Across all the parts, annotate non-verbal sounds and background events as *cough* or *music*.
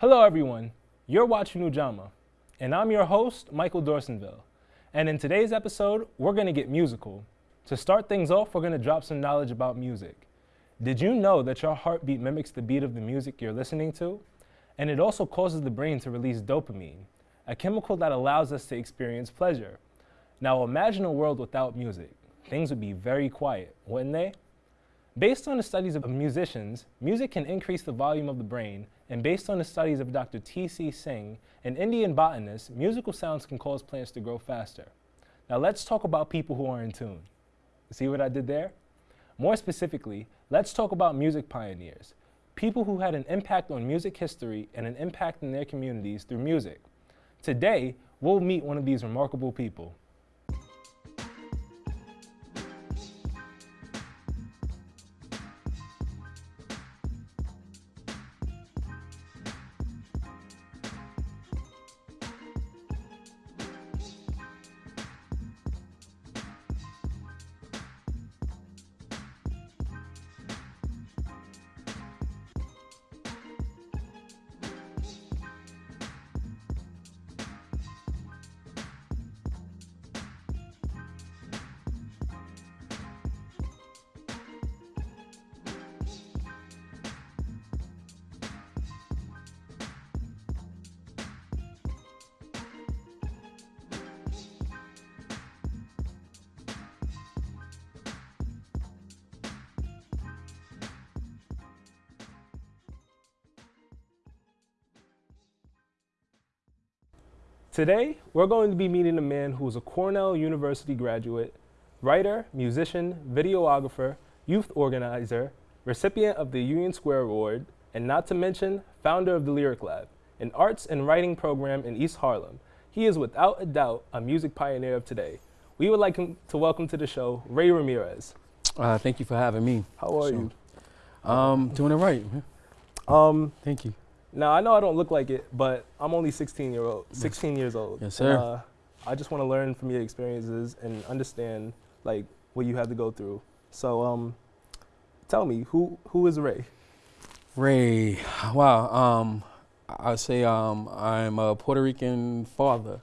Hello, everyone. You're watching Ujamaa, and I'm your host, Michael Dorsonville. And in today's episode, we're going to get musical. To start things off, we're going to drop some knowledge about music. Did you know that your heartbeat mimics the beat of the music you're listening to? And it also causes the brain to release dopamine, a chemical that allows us to experience pleasure. Now imagine a world without music. Things would be very quiet, wouldn't they? Based on the studies of musicians, music can increase the volume of the brain, and based on the studies of Dr. T.C. Singh, an Indian botanist, musical sounds can cause plants to grow faster. Now let's talk about people who are in tune. See what I did there? More specifically, let's talk about music pioneers, people who had an impact on music history and an impact in their communities through music. Today, we'll meet one of these remarkable people. Today, we're going to be meeting a man who is a Cornell University graduate, writer, musician, videographer, youth organizer, recipient of the Union Square Award, and not to mention, founder of the Lyric Lab, an arts and writing program in East Harlem. He is without a doubt a music pioneer of today. We would like to welcome to the show Ray Ramirez. Uh, thank you for having me. How are you? Um, doing it right. Um, Thank you. Now I know I don't look like it, but I'm only 16 year old, 16 years old. Yes, sir. Uh, I just want to learn from your experiences and understand like what you had to go through. So, um, tell me who who is Ray? Ray, wow. Um, I say um, I'm a Puerto Rican father.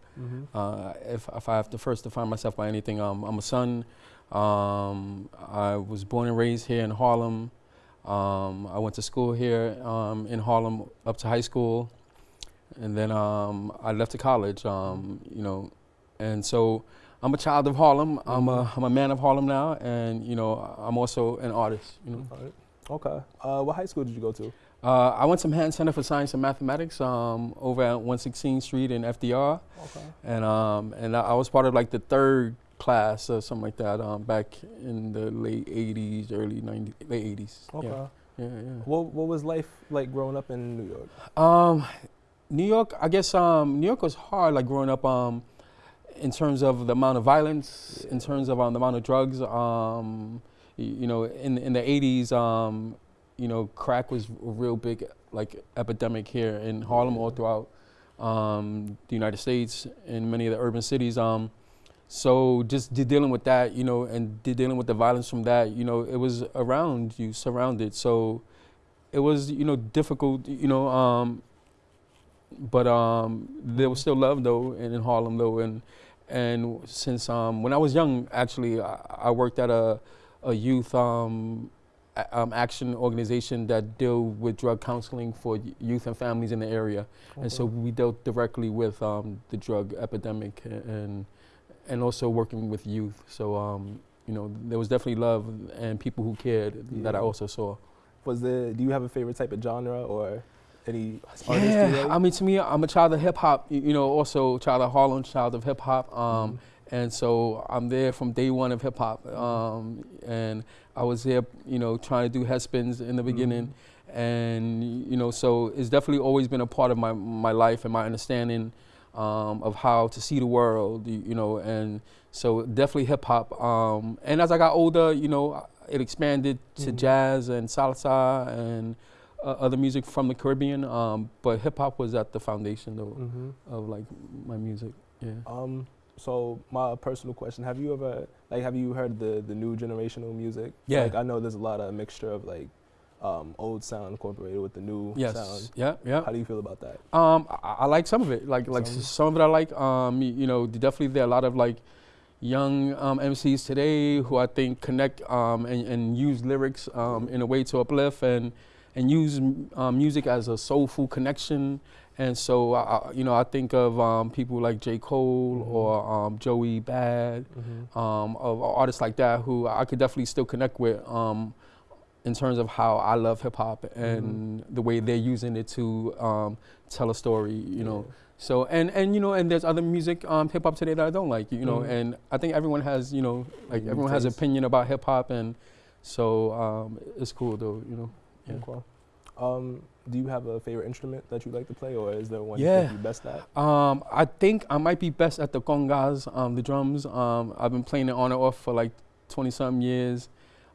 Uh, if, if I have to first define myself by anything, um, I'm a son. Um, I was born and raised here in Harlem. Um, I went to school here um, in Harlem up to high school, and then um, I left to college. Um, you know, and so I'm a child of Harlem. I'm a I'm a man of Harlem now, and you know I'm also an artist. You know. Right. Okay. Uh, what high school did you go to? Uh, I went to Manhattan Center for Science and Mathematics um, over at 116th Street in FDR, Okay. and um, and I I was part of like the third class or something like that um, back in the late 80s, early 90s, late 80s. Okay. Yeah, yeah, yeah. What What was life like growing up in New York? Um, New York, I guess um, New York was hard, like growing up um, in terms of the amount of violence, yeah. in terms of um, the amount of drugs. Um, y- you know, in in the 80s, um, you know, crack was a real big like epidemic here in Harlem, all throughout um, the United States, in many of the urban cities. Um, so just de- dealing with that, you know, and de- dealing with the violence from that, you know, it was around you, surrounded. So it was, you know, difficult, you know, um, but um, there was still love though in, in Harlem though, and and since um, when I was young, actually, I, I worked at a a youth um, um, action organization that deal with drug counseling for y- youth and families in the area, and so we dealt directly with um, the drug epidemic and and also working with youth. So um, you know, there was definitely love and people who cared that I also saw. was there? Do you have a favorite type of genre or any artist? you Yeah? I mean, to me, I'm a child of hip hop. You know, also child of Harlem, child of hip hop. Um, Mhm. and so I'm there from day one of hip hop. Um, and I was there, you know, trying to do head spins in the beginning, and you know, so it's definitely always been a part of my my life and my understanding um, of how to see the world. You, you know, and so definitely hip hop. Um, and as I got older, you know, it expanded to Mhm. jazz and salsa and uh, other music from the Caribbean. Um, but hip hop was at the foundation though Mhm. of like my music. Yeah. Um, so my personal question: Have you ever like have you heard the the new generational music? Yeah. Like I know there's a lot of mixture of like um, old sound incorporated with the new Yes. sound. Yeah. Yeah. How do you feel about that? Um, I, I like some of it. Like like Some? some, of it I like. Um, y- you know, definitely there are a lot of like young um, MCs today who I think connect um, and, and use lyrics um, in a way to uplift and and use m- um, music as a soulful connection. And so, I, I- you know, I think of um, people like J. Cole Mhm. or um, Joey Bad, Mm-hmm. um, of artists like that who I could definitely still connect with um, in terms of how I love hip hop and the way they're using it to um, tell a story, you know. So and and you know and there's other music um, hip hop today that I don't like, you know. Mhm. And I think everyone has you know like everyone has opinion about hip hop and so um, it's cool though, you know. Yeah. Okay. Um, do you have a favorite instrument that you like to play, or is there one you think you're best at? Um, I think I might be best at the congas, um, the drums. Um, I've been playing it on and off for like 20 some years.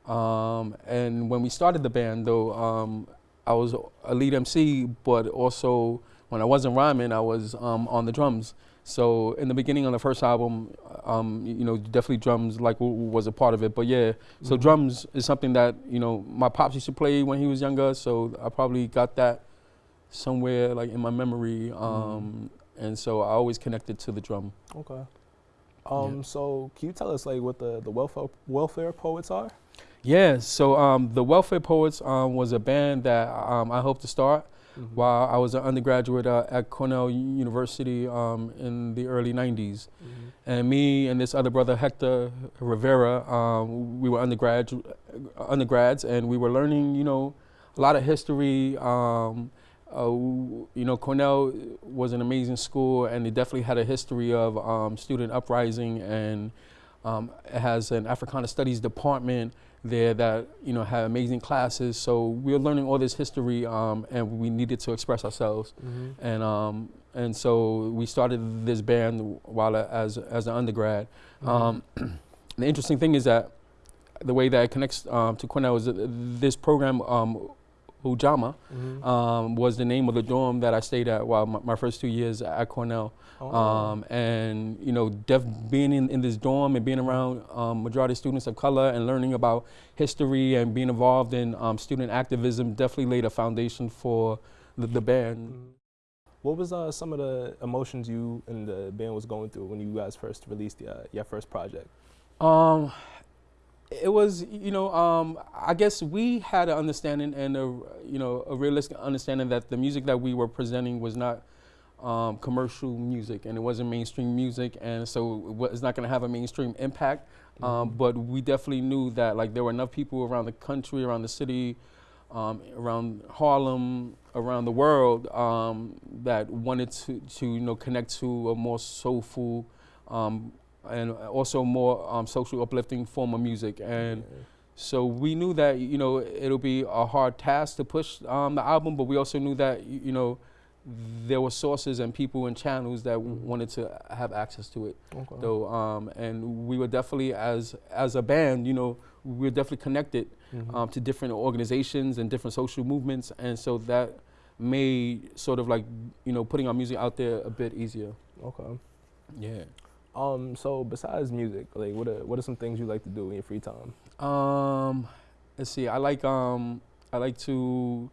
Um, and when we started the band, though, um, I was a lead MC, but also when I wasn't rhyming, I was um, on the drums. So in the beginning on the first album, um, you know, definitely drums like was a part of it. But yeah, so Mhm. drums is something that you know my pops used to play when he was younger. So I probably got that somewhere like in my memory. Um, And so I always connected to the drum. Okay. Um, so can you tell us like what the the welfare welfare poets are? Yeah. So um, the Welfare Poets um, was a band that um, I hope to start Mhm. while I was an undergraduate uh, at Cornell University um, in the early '90s. Mhm. And me and this other brother Hector Rivera, um, we were undergrad undergrads, and we were learning, you know, a lot of history. Um, uh, you know, Cornell was an amazing school, and it definitely had a history of um, student uprising, and um, it has an Africana Studies department there that you know had amazing classes. So we were learning all this history, um, and we needed to express ourselves Mhm. and um and so we started this band while I- as as an undergrad. Um, *clears throat* the interesting thing is that the way that it connects um, to Cornell is that this program um, Ujamaa Mhm. um, was the name of the dorm that I stayed at while my, my first two years at Cornell. Oh. Um, and you know, def- being in, in this dorm and being around um, majority students of color and learning about history and being involved in um, student activism definitely laid a foundation for the, the band. Mhm. What was uh, some of the emotions you and the band was going through when you guys first released the, uh, your first project? Um, it was, you know, um, I guess we had an understanding and a, you know, a realistic understanding that the music that we were presenting was not um, commercial music and it wasn't mainstream music, and so it's not going to have a mainstream impact. Um, Mhm. but we definitely knew that like there were enough people around the country, around the city, um, around Harlem, around the world um, that wanted to, to you know connect to a more soulful um, and also more um, social uplifting form of music. And Yeah. so we knew that you know it'll be a hard task to push um, the album, but we also knew that you know there were sources and people and channels that w- Mhm. wanted to have access to it. Okay. So um, and we were definitely as as a band, you know, we were definitely connected Mhm. um, to different organizations and different social movements, and so that made sort of like you know putting our music out there a bit easier. okay. Yeah. Um, so besides music, like what are what are some things you like to do in your free time? Um, let's see. I like um, I like to,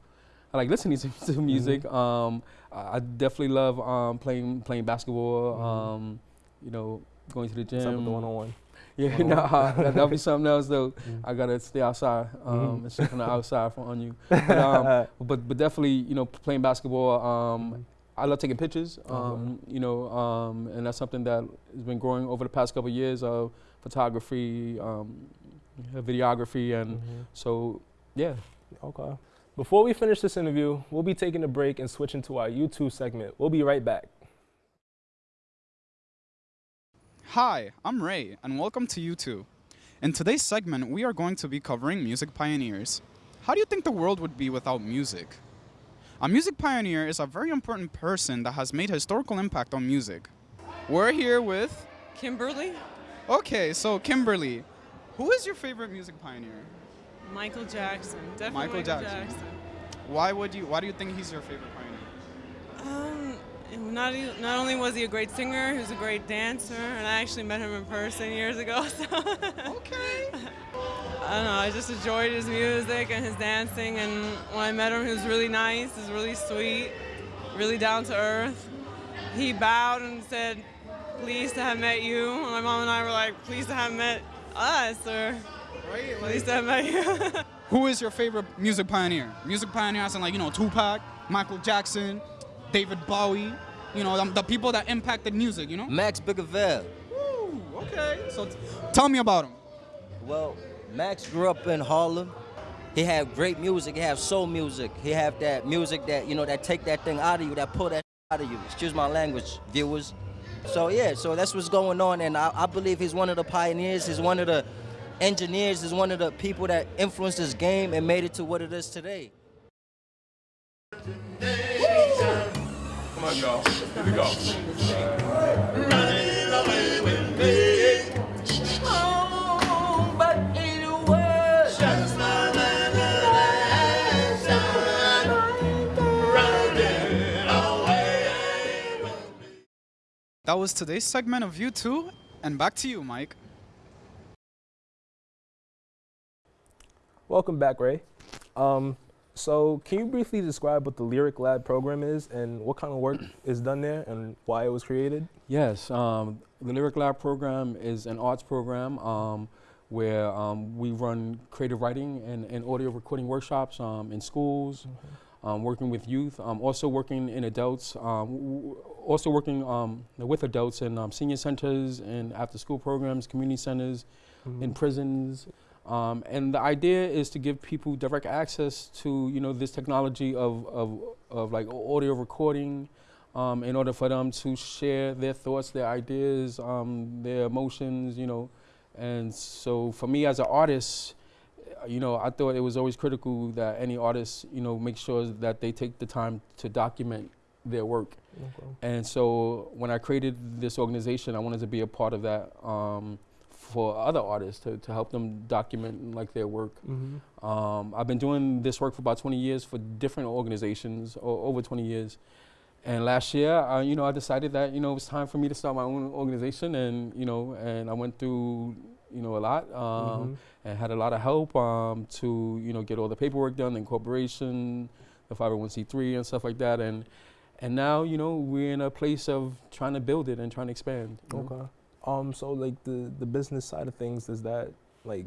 I like listening *laughs* to, to music. Um, I I definitely love um playing playing basketball. Mhm. Um, you know, going to the gym. Something one on one. Yeah, *laughs* one-on-one. nah, that, that'll be something else though. Mm-hmm. I gotta stay outside um, Mhm. and sit from the outside for, on you. *laughs* But, um, but but definitely, you know, playing basketball. Um, I love taking pictures. Okay. Um, you know, um, and that's something that has been growing over the past couple of years of photography, um, videography, and Mhm. so yeah. Okay. Before we finish this interview, we'll be taking a break and switching to our YouTube segment. We'll be right back. Hi, I'm Ray, and welcome to U2. In today's segment, we are going to be covering music pioneers. How do you think the world would be without music? A music pioneer is a very important person that has made historical impact on music. We're here with. Kimberly, Okay, so Kimberly, who is your favorite music pioneer? Michael Jackson, definitely Michael Michael, Jackson. Jackson. Why would you? Why do you think he's your favorite pioneer? Um, not e- not only was he a great singer, he was a great dancer, and I actually met him in person years ago. *laughs* So Okay. *laughs* I don't know. I just enjoyed his music and his dancing, and when I met him, he was really nice. He was really sweet, really down to earth. He bowed and said, "Pleased to have met you." And my mom and I were like, "Pleased to have met us," or "Pleased to have met you." *laughs* Who is your favorite music pioneer? Music pioneer as in like, you know, Tupac, Michael Jackson, David Bowie, you know, the, the people that impacted music, you know? Max Bigavell. Ooh, okay. So t- tell me about him. Well, Max grew up in Harlem. He had great music. He had soul music. He had that music that you know that take that thing out of you, that pull that out of you. Excuse my language, viewers. So yeah, so that's what's going on, and I, I believe he's one of the pioneers. He's one of the engineers. He's one of the people that influenced this game and made it to what it is today. Come on, y'all. Here we go. That was today's segment of You Two, and back to you, Mike. Welcome back, Ray. Um, so, can you briefly describe what the Lyric Lab program is and what kind of work is done there and why it was created? Yes, um, the Lyric Lab program is an arts program um, where um, we run creative writing and, and audio recording workshops um, in schools, um, working with youth, um, also working in adults, um, also working um, with adults in um, senior centers and after school programs, community centers, in prisons. Um, and the idea is to give people direct access to you know this technology of, of, of like audio recording um, in order for them to share their thoughts, their ideas, um, their emotions, you know. And so for me as an artist, you know, I thought it was always critical that any artist, you know, make sure that they take the time to document their work. And so when I created this organization, I wanted to be a part of that um, for other artists to, to help them document like their work. Mm-hmm. Um, I've been doing this work for about 20 years for different organizations, over 20 years. And last year, uh, you know, I decided that you know it was time for me to start my own organization, and you know, and I went through you know a lot, um, and had a lot of help um, to you know get all the paperwork done, the incorporation, the 501c3 and stuff like that, and and now you know we're in a place of trying to build it and trying to expand. you know. Um, so like the the business side of things, does that like,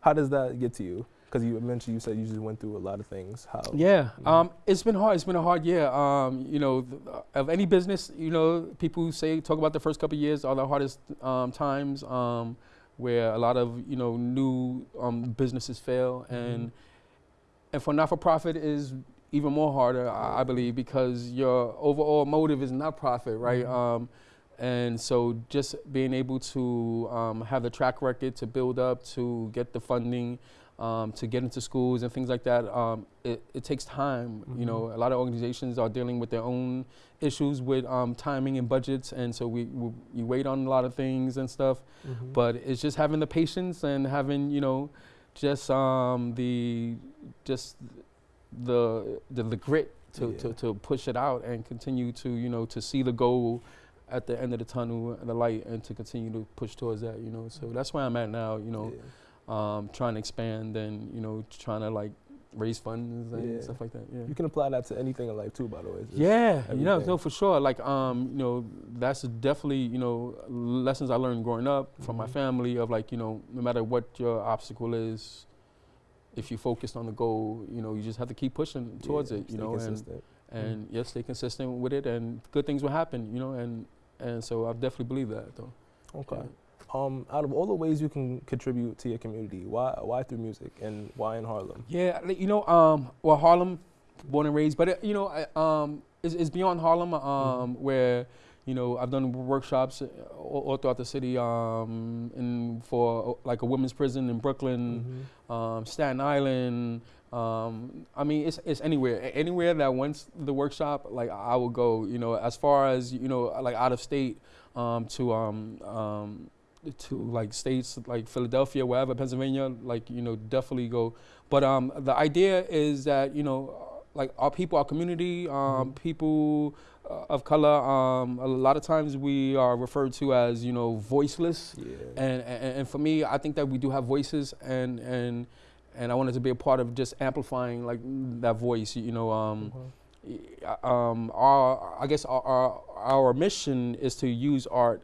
how does that get to you? Because you mentioned you said you just went through a lot of things. How? Yeah, Mhm. um, it's been hard. It's been a hard year. Um, you know, th- of any business, you know, people say talk about the first couple of years are the hardest um, times, um, where a lot of you know new um, businesses fail, and and for not for profit is even more harder, I, I believe, because your overall motive is not profit, right? Mhm. Um, and so just being able to um, have the track record to build up, to get the funding, um, to get into schools and things like that, um, it, it takes time. You know, a lot of organizations are dealing with their own issues with um, timing and budgets, and so we, we you wait on a lot of things and stuff. Mhm. But it's just having the patience and having you know, just um, the just the the, the grit to, Yeah. to, to push it out and continue to you know to see the goal at the end of the tunnel, and the light, and to continue to push towards that. You know, so that's where I'm at now. You know, Yeah. um, trying to expand and you know trying to like raise funds and Yeah. stuff like that. Yeah. You can apply that to anything in life too, by the way. Yeah, you know, no, for sure. Like, um, you know, that's definitely, you know, lessons I learned growing up from my Mhm. family of like, you know, no matter what your obstacle is, if you focused on the goal, you know, you just have to keep pushing towards Yeah, it, you know, and consistent. and yes, stay consistent with it, and good things will happen, you know, and and so I definitely believe that though. Okay. Yeah. Um, out of all the ways you can contribute to your community, why why through music and why in Harlem? Yeah, you know, um, well, Harlem, born and raised, but it, you know, I, um, it's, it's beyond Harlem, um, where you know I've done workshops uh, all, all throughout the city, um, in for uh, like a women's prison in Brooklyn, um, Staten Island. Um, I mean, it's it's anywhere, anywhere that wants the workshop, like I will go. You know, as far as you know, like out of state, um, to um, um, to like states like Philadelphia, wherever, Pennsylvania, like you know, definitely go. But um, the idea is that you know, like our people, our community, um, Mhm. people uh, of color. Um, a lot of times we are referred to as you know voiceless, Yeah. and, and and for me, I think that we do have voices, and and and I wanted to be a part of just amplifying like that voice. You know, um, Mhm. y- um, our I guess our, our our mission is to use art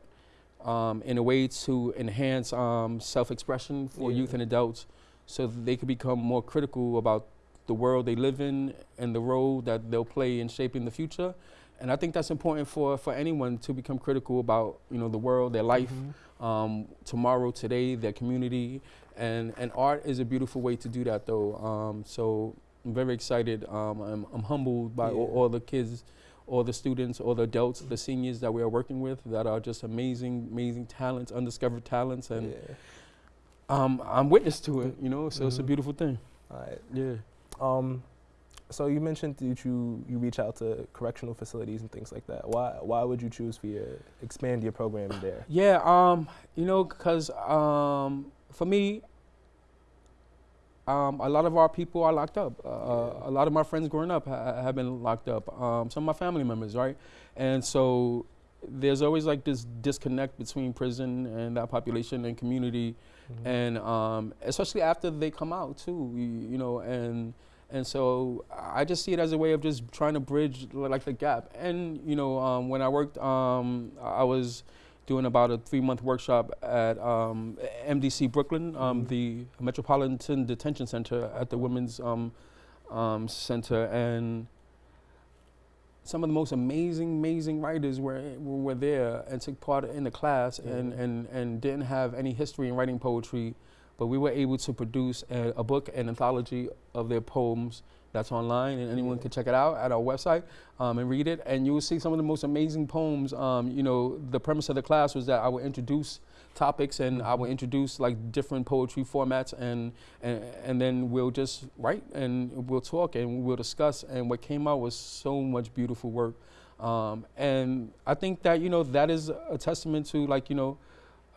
um, in a way to enhance um, self-expression for Yeah. youth and adults, so that they can become more critical about the world they live in and the role that they'll play in shaping the future. And I think that's important for, for anyone to become critical about you know the world, their life, Mhm. um, tomorrow, today, their community, and and art is a beautiful way to do that though. Um, so I'm very excited. Um, I'm, I'm humbled by all, Yeah. all the kids, all the students, all the adults, the seniors that we are working with that are just amazing, amazing talents, undiscovered talents, and yeah. um, I'm witness to it. You know, so it's a Mhm. beautiful thing. All right. Yeah. Um, so you mentioned that you you reach out to correctional facilities and things like that. Why why would you choose for your expand your program there? Yeah, um, you know, because um, for me, um, a lot of our people are locked up. Uh, Yeah. A lot of my friends growing up ha- have been locked up. Um, some of my family members, right? And so there's always like this disconnect between prison and that population and community, Mhm. and um, especially after they come out too. You, you know, and and so I just see it as a way of just trying to bridge like the gap. And you know, um, when I worked, um, I was doing about a three month workshop at um, MDC Brooklyn, um, Mhm. the Metropolitan Detention Center at the Women's um, um, Center, and some of the most amazing, amazing writers were were there and took part in the class and, and, and didn't have any history in writing poetry, but we were able to produce a, a book, an anthology of their poems that's online, and anyone can check it out at our website um, and read it. And you will see some of the most amazing poems. Um, you know, the premise of the class was that I would introduce topics and I would introduce like different poetry formats and, and and then we'll just write and we'll talk and we'll discuss and what came out was so much beautiful work um, and I think that you know that is a testament to like you know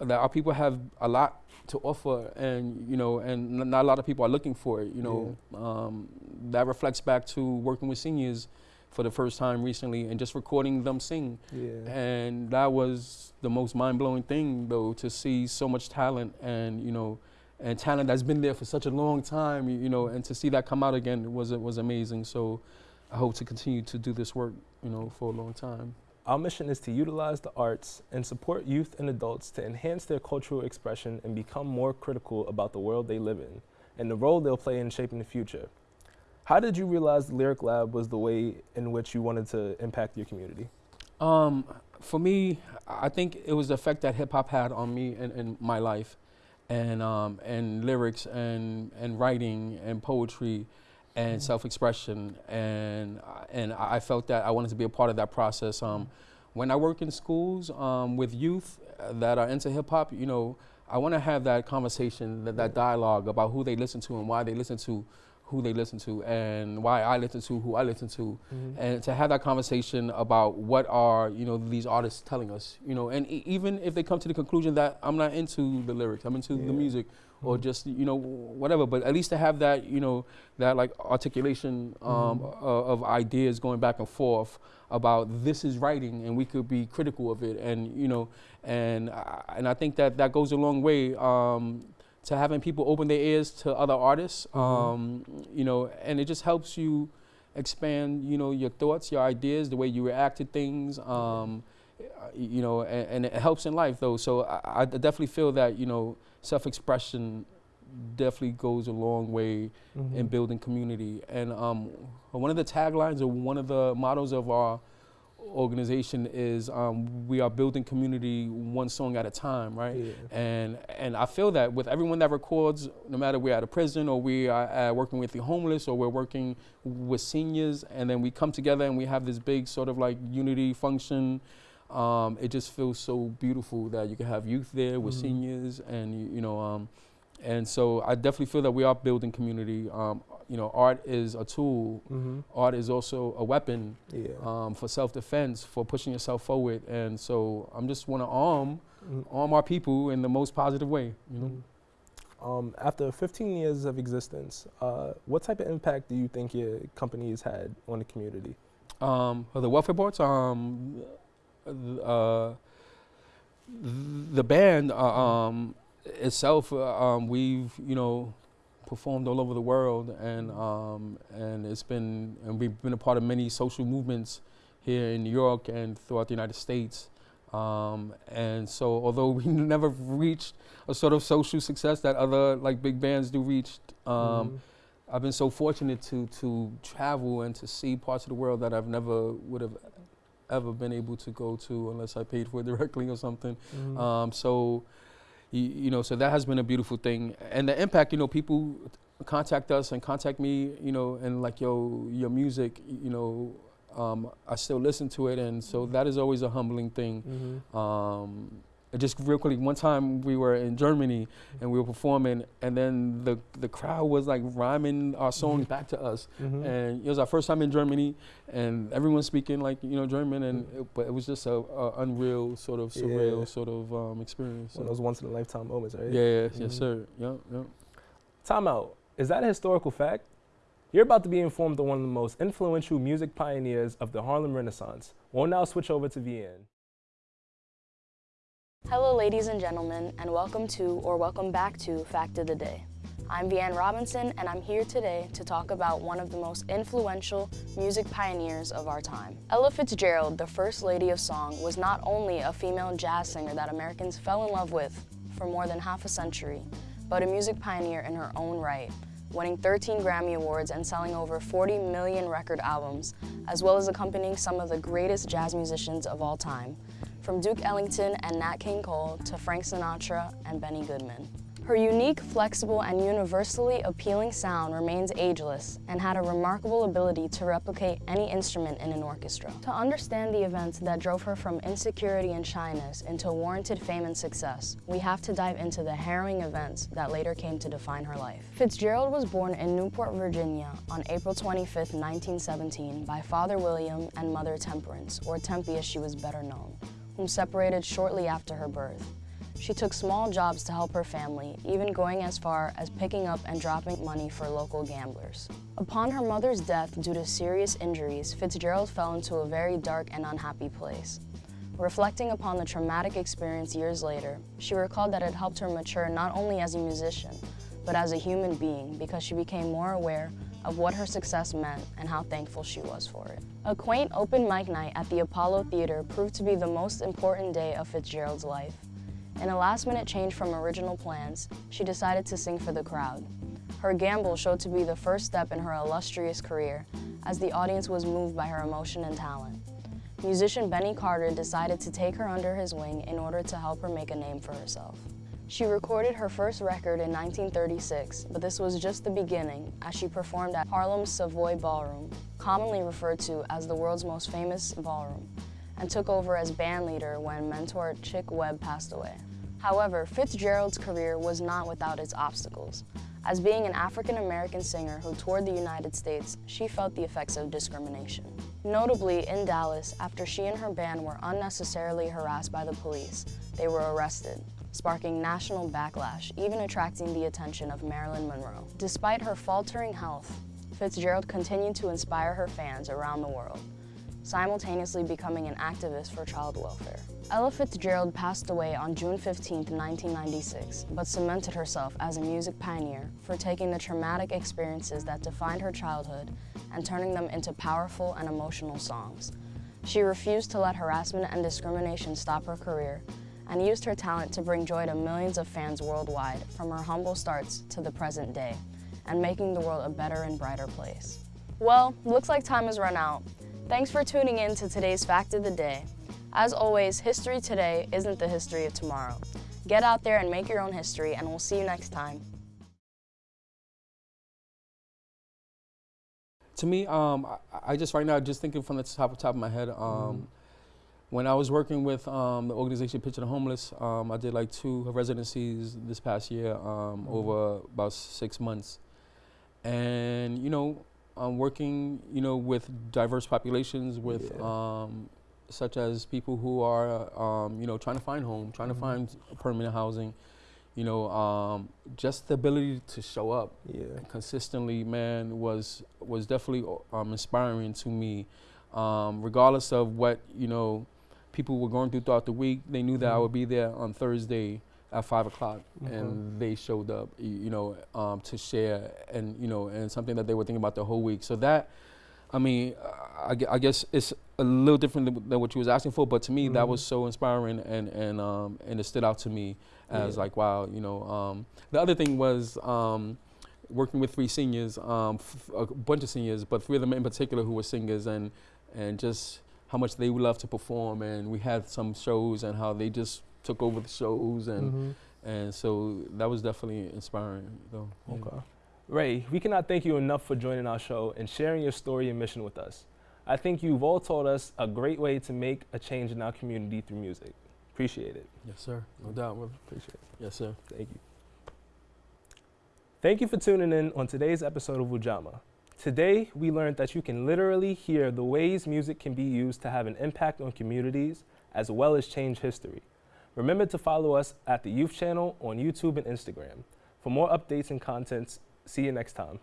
that our people have a lot to offer and you know and n- not a lot of people are looking for it you know. Um, that reflects back to working with seniors for the first time recently and just recording them sing. Yeah. and that was the most mind-blowing thing though to see so much talent and you know and talent that's been there for such a long time you, you know and to see that come out again was was amazing. So i hope to continue to do this work you know for a long time Our mission is to utilize the arts and support youth and adults to enhance their cultural expression and become more critical about the world they live in and the role they'll play in shaping the future. How did you realize the Lyric Lab was the way in which you wanted to impact your community? Um, for me, I think it was the effect that hip hop had on me and, and my life, and um, and lyrics and and writing and poetry, and Mhm. self-expression, and I- and I felt that I wanted to be a part of that process. Um, when I work in schools um, with youth uh, that are into hip hop, you know, I want to have that conversation, that, that dialogue about who they listen to and why they listen to who they listen to and why I listen to who I listen to and to have that conversation about what are you know these artists telling us you know and e- even if they come to the conclusion that i'm not into the lyrics i'm into Yeah. the music or just you know whatever but at least to have that you know that like articulation um, Mhm. o- of ideas going back and forth about this is writing and we could be critical of it and you know and I, and i think that that goes a long way um, to having people open their ears to other artists Mhm. um, you know and it just helps you expand you know your thoughts your ideas the way you react to things um, uh, you know and, and it helps in life though so I, I definitely feel that you know self-expression definitely goes a long way Mm-hmm. in building community and um, one of the taglines or one of the mottos of our organization is um, we are building community one song at a time right Yeah. and and I feel that with everyone that records, no matter we're at a prison or we are uh, working with the homeless or we're working with seniors, and then we come together and we have this big sort of like unity function. Um, it just feels so beautiful that you can have youth there with Mhm. seniors, and you, you know, um, and so I definitely feel that we are building community. Um, you know, art is a tool. Mm-hmm. Art is also a weapon Yeah. um, for self-defense, for pushing yourself forward, and so I'm just want to arm Mhm. arm our people in the most positive way. You know. Um, after 15 years of existence, uh, what type of impact do you think your company has had on the community? Um, the Welfare Poets, um, uh, the band uh, um, itself, uh, um, we've you know performed all over the world, and um, and it's been and we've been a part of many social movements here in New York and throughout the United States. Um, and so, although we *laughs* never reached a sort of social success that other like big bands do reach, um, Mhm. I've been so fortunate to to travel and to see parts of the world that I've never would have ever been able to go to unless I paid for it *laughs* directly or something. Mhm. Um, so, you, you know, so that has been a beautiful thing, and the impact. You know, people contact us and contact me. You know, and like yo, your music. You know, um, I still listen to it, and so that is always a humbling thing. Mhm. Um, and just real quickly, one time we were in Germany and we were performing, and then the the crowd was like rhyming our songs back to us, Mhm. and it was our first time in Germany, and everyone speaking like you know German, and it, but it was just a, a unreal sort of surreal Yeah. sort of um, experience. One of those once in a lifetime moments, right? yeah, yeah, Mhm. yes, sir. Yeah, yeah. Time out. Is that a historical fact? You're about to be informed of one of the most influential music pioneers of the Harlem Renaissance. We'll now switch over to Vianne. Hello, ladies and gentlemen, and welcome to or welcome back to Fact of the Day. I'm Vianne Robinson, and I'm here today to talk about one of the most influential music pioneers of our time. Ella Fitzgerald, the First Lady of Song, was not only a female jazz singer that Americans fell in love with for more than half a century, but a music pioneer in her own right, winning 13 Grammy Awards and selling over 40 million record albums, as well as accompanying some of the greatest jazz musicians of all time, from Duke Ellington and Nat King Cole to Frank Sinatra and Benny Goodman. Her unique, flexible, and universally appealing sound remains ageless and had a remarkable ability to replicate any instrument in an orchestra. To understand the events that drove her from insecurity and shyness into warranted fame and success, we have to dive into the harrowing events that later came to define her life. Fitzgerald was born in Newport, Virginia on April 25, 1917 by Father William and Mother Temperance, or Tempe as she was better known, whom separated shortly after her birth. She took small jobs to help her family, even going as far as picking up and dropping money for local gamblers. Upon her mother's death due to serious injuries, Fitzgerald fell into a very dark and unhappy place. Reflecting upon the traumatic experience years later, she recalled that it helped her mature not only as a musician, but as a human being because she became more aware of what her success meant and how thankful she was for it. A quaint open mic night at the Apollo Theater proved to be the most important day of Fitzgerald's life. In a last minute change from original plans, she decided to sing for the crowd. Her gamble showed to be the first step in her illustrious career, as the audience was moved by her emotion and talent. Musician Benny Carter decided to take her under his wing in order to help her make a name for herself. She recorded her first record in 1936, but this was just the beginning as she performed at Harlem's Savoy Ballroom, commonly referred to as the world's most famous ballroom, and took over as band leader when mentor Chick Webb passed away. However, Fitzgerald's career was not without its obstacles. As being an African American singer who toured the United States, she felt the effects of discrimination. Notably, in Dallas, after she and her band were unnecessarily harassed by the police, they were arrested, sparking national backlash, even attracting the attention of Marilyn Monroe. Despite her faltering health, Fitzgerald continued to inspire her fans around the world, simultaneously becoming an activist for child welfare. Ella Fitzgerald passed away on June 15, 1996, but cemented herself as a music pioneer for taking the traumatic experiences that defined her childhood and turning them into powerful and emotional songs. She refused to let harassment and discrimination stop her career and used her talent to bring joy to millions of fans worldwide from her humble starts to the present day and making the world a better and brighter place. Well, looks like time has run out. Thanks for tuning in to today's Fact of the Day. As always, history today isn't the history of tomorrow. Get out there and make your own history, and we'll see you next time. To me, um, I, I just right now just thinking from the top top of my head. Um, When I was working with um, the organization Picture the Homeless, um, I did like two residencies this past year um, over about six months, and you know, I'm working you know with diverse populations with Yeah. um, such as people who are um, you know trying to find home, trying to find permanent housing, you know, um, just the ability to show up Yeah. consistently, man, was was definitely um, inspiring to me. Um, regardless of what you know, people were going through throughout the week, they knew that I would be there on Thursday at five o'clock, Okay. and they showed up, you know, um, to share and you know, and something that they were thinking about the whole week. So that, I mean, I, I guess it's a little different than, than what you was asking for, but to me, that Mhm. was so inspiring, and and um, and it stood out to me as Yeah. like, wow, you know. Um, the other thing was. Um, working with three seniors, um, f- a bunch of seniors, but three of them in particular who were singers, and and just how much they would love to perform. And we had some shows and how they just took over the shows, and Mhm. and so that was definitely inspiring. Though. Okay. Ray, we cannot thank you enough for joining our show and sharing your story and mission with us. I think you've all taught us a great way to make a change in our community through music. Appreciate it. Yes, sir. No doubt. brother. Appreciate it. Yes, sir. Thank you. Thank you for tuning in on today's episode of Ujamaa. Today, we learned that you can literally hear the ways music can be used to have an impact on communities as well as change history. Remember to follow us at the Youth Channel on YouTube and Instagram. For more updates and contents, see you next time.